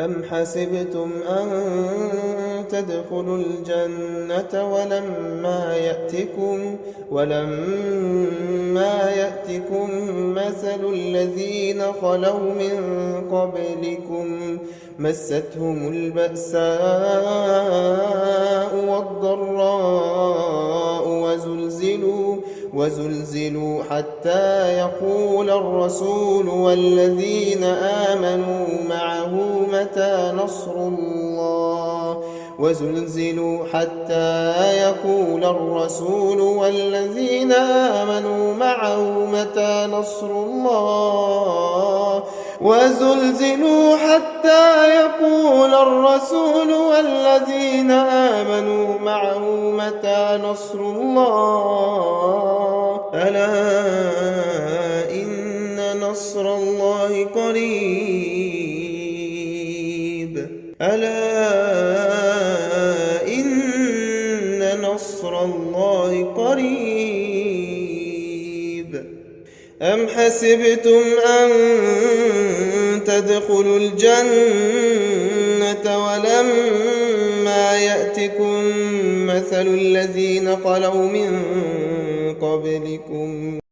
أم حسبتم أن تدخلوا الجنة ولما يأتكم ولما يأتكم مثل الذين خلوا من قبلكم مستهم البأساء والضراء وزلزلوا وزلزلوا حتى يقول الرسول والذين آمنوا متى نصر الله وزلزلوا حتى يقول الرسول والذين آمنوا معه متى نصر الله وزلزلوا حتى يقول الرسول والذين آمنوا معه متى نصر الله ألا إن نصر الله ألا إن نصر الله قريب. أم حسبتم أن تدخلوا الجنة ولما يأتكم مثل الذين خلوا من قبلكم؟